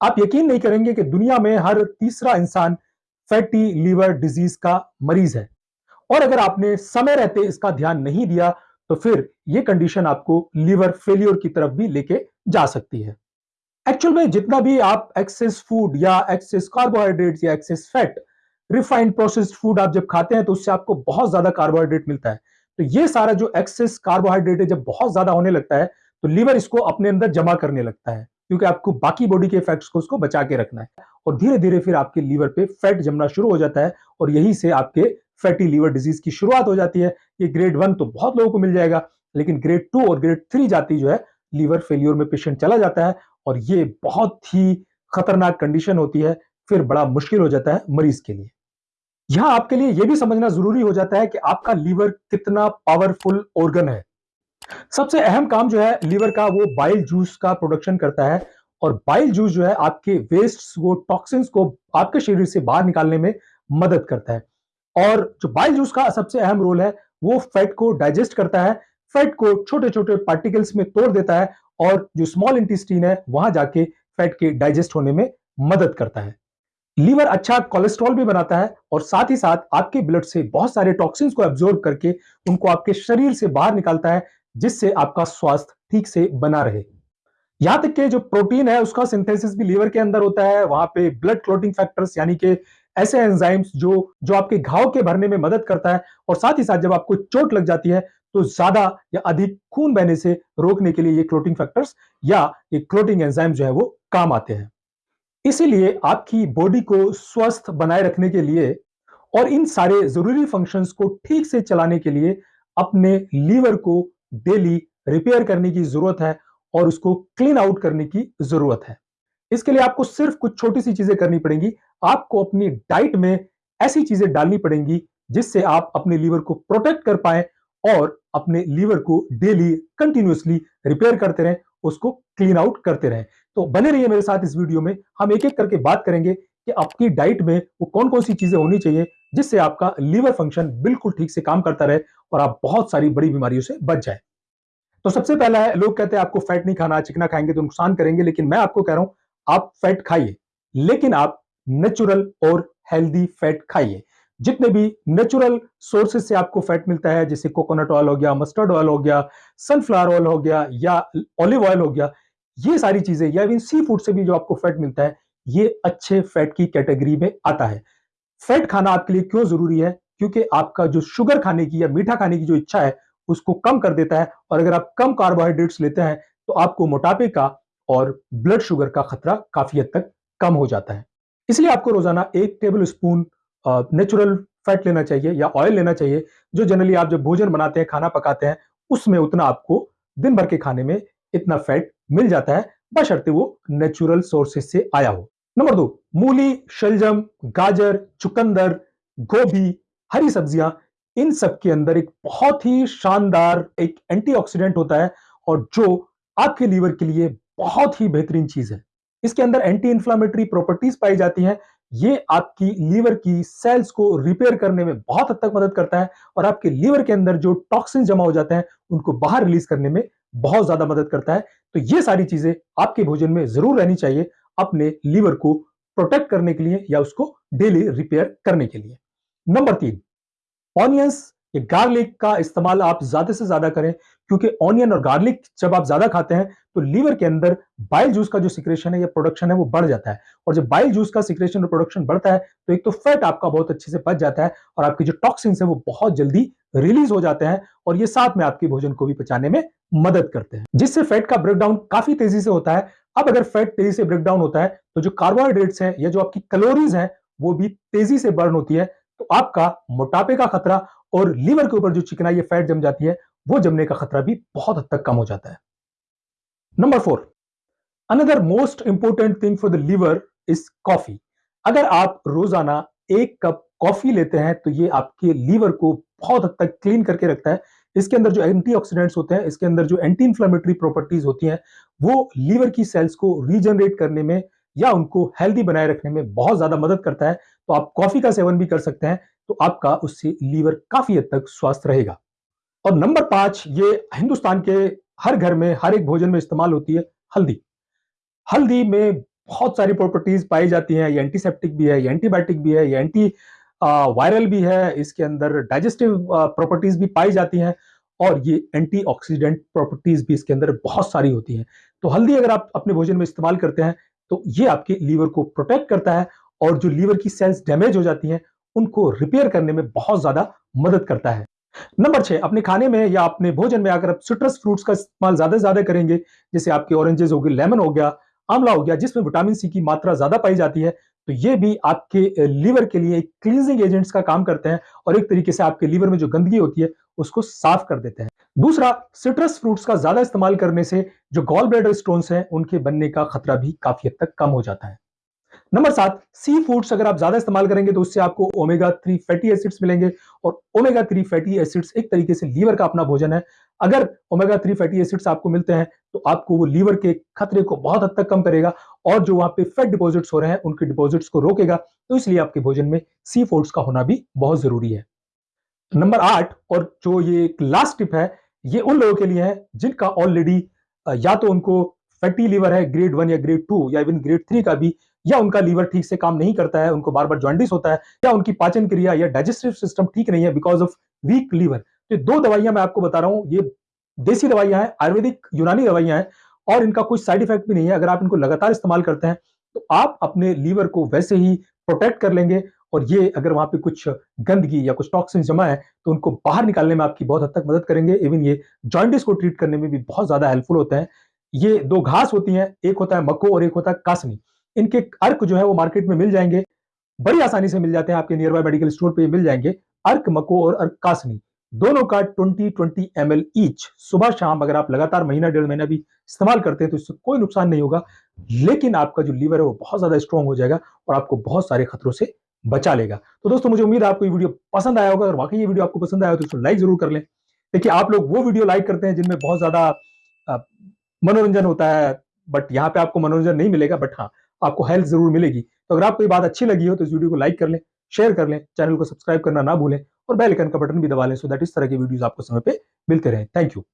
आप यकीन नहीं करेंगे कि दुनिया में हर तीसरा इंसान फैटी लीवर डिज़ीज़ का मरीज़ है। और अगर आपने समय रहते इसका ध्यान नहीं दिया तो फिर यह कंडीशन आपको लीवर फेलियर की तरफ़ भी लेके जा सकती है। एक्चुअल में जितना भी आप एक्सेस फ़ूड या एक्सेस कार्बोहाइड्रेट या excess fat refined processed food आप जब खाते हैं तो उससे आपको बहुत ज़्यादा कार्बोहाइड्रेट मिलता है। तो ये सारा जो एक्सेस कार्बोहाइड्रेट है, जब बहुत ज़्यादा होने लगता है तो लीवर इसको अपने अंदर जमा करने लगता है। क्योंकि आपको बाकी बॉडी के इफेक्ट्स को उसको बचा के रखना है। और धीरे धीरे फिर आपके लीवर पे फैट जमना शुरू हो जाता है और यही से आपके फैटी लीवर डिज़ीज़ की शुरुआत हो जाती है। ये ग्रेड वन तो बहुत लोगों को मिल जाएगा, लेकिन ग्रेड टू और ग्रेड थ्री जाती जो है लीवर फेलियर में पेशेंट चला जाता है और ये बहुत ही खतरनाक कंडीशन होती है, फिर बड़ा मुश्किल हो जाता है मरीज़ के लिए। यहाँ आपके लिए यह भी समझना ज़रूरी हो जाता है कि आपका लीवर कितना पावरफुल ऑर्गन है। सबसे अहम काम जो है लीवर का, वो बाइल जूस का प्रोडक्शन करता है और बाइल जूस जो है आपके वेस्ट को टॉक्सिन्स को आपके शरीर से बाहर निकालने में मदद करता है। और जो बाइल जूस का सबसे अहम रोल है, वो फैट को डाइजेस्ट करता है। फैट को छोटे छोटे पार्टिकल्स में तोड़ देता है और जो स्मॉल इंटेस्टीन है, वहाँ जाके फैट के डाइजेस्ट होने में मदद करता है। लीवर अच्छा कोलेस्ट्रॉल भी बनाता है और साथ ही साथ आपके ब्लड से बहुत सारे टॉक्सिन्स को एब्जॉर्ब करके उनको आपके शरीर से बाहर निकालता है। जिससे आपका स्वास्थ्य ठीक से बना रहे। यहाँ तक के जो प्रोटीन है, उसका सिंथेसिस भी लीवर के अंदर होता है। वहाँ पे ब्लड क्लोटिंग फैक्टर्स यानी कि ऐसे एंजाइम्स जो जो आपके घाव के भरने में मदद करता है और साथ ही साथ जब आपको चोट लग जाती है तो ज़्यादा या अधिक खून बहने से रोकने के लिए ये क्लोटिंग फैक्टर्स या ये क्लोटिंग एंजाइम जो है वो काम आते हैं। इसीलिए आपकी बॉडी को स्वस्थ बनाए रखने के लिए और इन सारे ज़रूरी फ़ंक्शंस को ठीक से चलाने के लिए अपने लीवर को डेली रिपेयर करने की ज़रूरत है और उसको क्लीन आउट करने की ज़रूरत है। इसके लिए आपको सिर्फ़ कुछ छोटी सी चीज़ें करनी पड़ेंगी। आपको अपनी डाइट में ऐसी चीज़ें डालनी पड़ेंगी जिससे आप अपने लीवर को प्रोटेक्ट कर पाए और अपने लीवर को डेली कंटिन्यूसली रिपेयर करते रहें, उसको क्लीन आउट करते रहें। तो बने रहिए मेरे साथ इस वीडियो में। हम एक एक करके बात करेंगे कि आपकी डाइट में वो कौन कौन सी चीज़ें होनी चाहिए जिससे आपका लीवर फ़ंक्शन बिल्कुल ठीक से काम करता रहे और आप बहुत सारी बड़ी बीमारियों से बच जाए। तो सबसे पहला है, लोग कहते हैं आपको फैट नहीं खाना, चिकना खाएँगे तो नुकसान करेंगे, लेकिन मैं आपको कह रहा हूँ, आप फैट खाइए, लेकिन आप नेचुरल और हेल्दी फैट खाइए। जितने भी नेचुरल सोर्सेज से आपको फैट मिलता है, जैसे कोकोनट ऑयल हो गया मस्टर्ड ऑयल हो गया सनफ्लावर ऑयल हो गया या ऑलिव ऑयल हो गया, ये सारी चीज़ें या इवन सी फ़ूड से भी जो आपको फैट मिलता है ये अच्छे फैट की कैटेगरी में आता है। फैट खाना आपके लिए क्यों ज़रूरी है? क्योंकि आपका जो शुगर खाने की या मीठा खाने की जो इच्छा है, उसको कम कर देता है और अगर आप कम कार्बोहाइड्रेट्स लेते हैं तो आपको मोटापे का और ब्लड शुगर का खतरा काफ़ी हद तक कम हो जाता है। इसलिए आपको रोज़ाना एक टेबल स्पून नेचुरल फैट लेना चाहिए या ऑयल लेना चाहिए, जो जनरली आप जब भोजन बनाते हैं, खाना पकाते हैं, उसमें उतना आपको दिन भर के खाने में इतना फैट मिल जाता है, बशर्ते वो नेचुरल सोर्सेस से आया हो। नंबर दो, मूली, शलजम, गाजर, चुकंदर, गोभी, हरी सब्ज़ियाँ, इन सब के अंदर एक बहुत ही शानदार एक एंटीऑक्सीडेंट होता है और जो आपके लीवर के लिए बहुत ही बेहतरीन चीज़ है। इसके अंदर एंटी इंफ्लामेटरी प्रॉपर्टीज़ पाई जाती हैं। ये आपकी लीवर की सेल्स को रिपेयर करने में बहुत हद तक मदद करता है और आपके लीवर के अंदर जो टॉक्सिन जमा हो जाते हैं, उनको बाहर रिलीज़ करने में बहुत ज़्यादा मदद करता है। तो ये सारी चीज़ें आपके भोजन में ज़रूर रहनी चाहिए। अपने लीवर को प्रोटेक्ट करने के लिए या उसको डेली रिपेयर करने के लिए। नंबर तीन, ऑनियंस ये गार्लिक का इस्तेमाल आप ज़्यादा से ज़्यादा करें, क्योंकि ऑनियन और गार्लिक जब आप ज़्यादा खाते हैं तो लीवर के अंदर बाइल जूस का जो सिक्रेशन है या प्रोडक्शन है वो बढ़ जाता है। और जब बाइल जूस का सिक्रेशन और प्रोडक्शन बढ़ता है तो एक तो फैट आपका बहुत अच्छे से बच जाता है और आपकी जो टॉक्सिन्स है वो बहुत जल्दी रिलीज़ हो जाते हैं और ये साथ में आपके भोजन को भी पचाने में मदद करते हैं। जिससे फैट का ब्रेकडाउन काफ़ी तेज़ी से होता है। अब अगर फैट तेज़ी से ब्रेकडाउन होता है तो जो कार्बोहाइड्रेट्स है या जो आपकी कैलोरीज है, वो भी तेज़ी से बर्न होती है। तो आपका मोटापे का खतरा और लीवर के ऊपर जो चिकनाई फैट जम जाती है, वो जमने का खतरा भी बहुत हद तक कम हो जाता है। Number four another most important thing for the liver is coffee अगर आप रोज़ाना एक कप कॉफ़ी लेते हैं तो ये आपके लीवर को बहुत हद तक क्लीन करके रखता है। इसके अंदर जो एंटीऑक्सीडेंट्स होते हैं, इसके अंदर जो एंटी इंफ्लेमेटरी प्रॉपर्टीज़ होती हैं, वो लीवर की सेल्स को रीजनरेट करने में या उनको हेल्दी बनाए रखने में बहुत ज़्यादा मदद करता है तो आप कॉफ़ी का सेवन भी कर सकते हैं तो आपका उससे लीवर काफ़ी हद तक स्वस्थ रहेगा। और नंबर पाँच, ये हिंदुस्तान के हर घर में, हर एक भोजन में इस्तेमाल होती है हल्दी। हल्दी में बहुत सारी प्रॉपर्टीज़ पाई जाती हैं, ये एंटीसेप्टिक भी है, ये एंटीबायोटिक भी है, ये एंटी वायरल भी है, इसके अंदर डाइजेस्टिव प्रॉपर्टीज़ भी पाई जाती हैं, और ये एंटीऑक्सीडेंट प्रॉपर्टीज़ भी इसके अंदर बहुत सारी होती हैं। तो हल्दी अगर आप अपने भोजन में इस्तेमाल करते हैं तो ये आपके लीवर को प्रोटेक्ट करता है और जो लीवर की सेल्स डैमेज हो जाती हैं, उनको रिपेयर करने में बहुत ज़्यादा मदद करता है। नंबर छह, अपने खाने में या अपने भोजन में अगर आप सिट्रस फ्रूट्स का इस्तेमाल ज़्यादा से ज़्यादा करेंगे, जैसे आपके ऑरेंजेस हो गए लेमन हो गया, आंवला हो गया, जिसमें विटामिन सी की मात्रा ज़्यादा पाई जाती है तो ये भी आपके लीवर के लिए एक क्लींजिंग एजेंट्स का काम करते हैं और एक तरीके से आपके लीवर में जो गंदगी होती है उसको साफ़ कर देते हैं। दूसरा सिट्रस फ्रूट्स का ज़्यादा इस्तेमाल करने से जो गॉल ब्लैडर स्टोन्स हैं, उनके बनने का खतरा भी काफ़ी हद तक कम हो जाता है। नंबर सात सी फूड्स अगर आप ज़्यादा इस्तेमाल करेंगे तो उससे आपको ओमेगा थ्री फैटी एसिड्स मिलेंगे और ओमेगा थ्री फैटी एसिड्स एक तरीके से लीवर का अपना भोजन है। अगर ओमेगा थ्री फैटी एसिड्स आपको मिलते हैं तो आपको वो लीवर के खतरे को बहुत हद तक कम करेगा और जो वहाँ पे फैट डिपॉजिट्स हो रहे हैं, उनके डिपॉजिट्स को रोकेगा। तो इसलिए आपके भोजन में सी फूड्स का होना भी बहुत ज़रूरी है। नंबर आठ, और जो ये लास्ट टिप है, ये उन लोगों के लिए है जिनका ऑलरेडी या तो उनको फैटी लीवर है ग्रेड वन या ग्रेड टू या इवन ग्रेड थ्री का भी, या उनका लीवर ठीक से काम नहीं करता है, उनको बार बार ज्वाइंटिस होता है, या उनकी पाचन क्रिया या डाइजेस्टिव सिस्टम ठीक नहीं है बिकॉज़ ऑफ़ वीक लीवर तो दो दवाइयाँ मैं आपको बता रहा हूँ, ये देसी दवाइयाँ हैं, आयुर्वेदिक यूनानी दवाइयाँ हैं, और इनका कोई साइड इफ़ेक्ट भी नहीं है। अगर आप इनको लगातार इस्तेमाल करते हैं तो आप अपने लीवर को वैसे ही प्रोटेक्ट कर लेंगे और ये अगर वहाँ पे कुछ गंदगी या कुछ टॉक्सिन जमा है तो उनको बाहर निकालने में आपकी बहुत हद तक मदद करेंगे। इवन ये जॉइंटिस को ट्रीट करने में भी बहुत ज़्यादा हेल्पफुल होते हैं। ये दो घास होती हैं, एक होता है मक्को और एक होता है कासनी। इनके अर्क जो है वो मार्केट में मिल जाएँगे। बड़ी आसानी से मिल जाते हैं, आपके नियर बाय मेडिकल स्टोर पे मिल जाएँगे। अर्क मको और अर्क कासनी, दोनों का 20 20 एम एल ईच सुबह शाम अगर आप लगातार महीना, डेढ़ महीना भी इस्तेमाल करते हैं तो इससे कोई नुकसान नहीं होगा। लेकिन आपका जो लीवर है, वो बहुत ज़्यादा स्ट्रॉन्ग हो जाएगा और आपको बहुत सारे खतरों से बचा लेगा। तो दोस्तों, मुझे उम्मीद है आपको ये वीडियो पसंद आया होगा। अगर वाकई ये वीडियो आपको पसंद आया हो तो लाइक ज़रूर कर लें। देखिए, आप लोग वो वीडियो लाइक करते हैं जिनमें बहुत ज़्यादा मनोरंजन होता है बट यहाँ पे आपको मनोरंजन नहीं मिलेगा बट हाँ आपको हेल्प ज़रूर मिलेगी। तो अगर आपको ये बात अच्छी लगी हो तो इस वीडियो को लाइक कर लें शेयर कर लें चैनल को सब्सक्राइब करना ना भूलें, और बेल आइकन का बटन भी दबा लें सो दैट इस तरह की वीडियोस आपको समय पे मिलते रहे। Thank you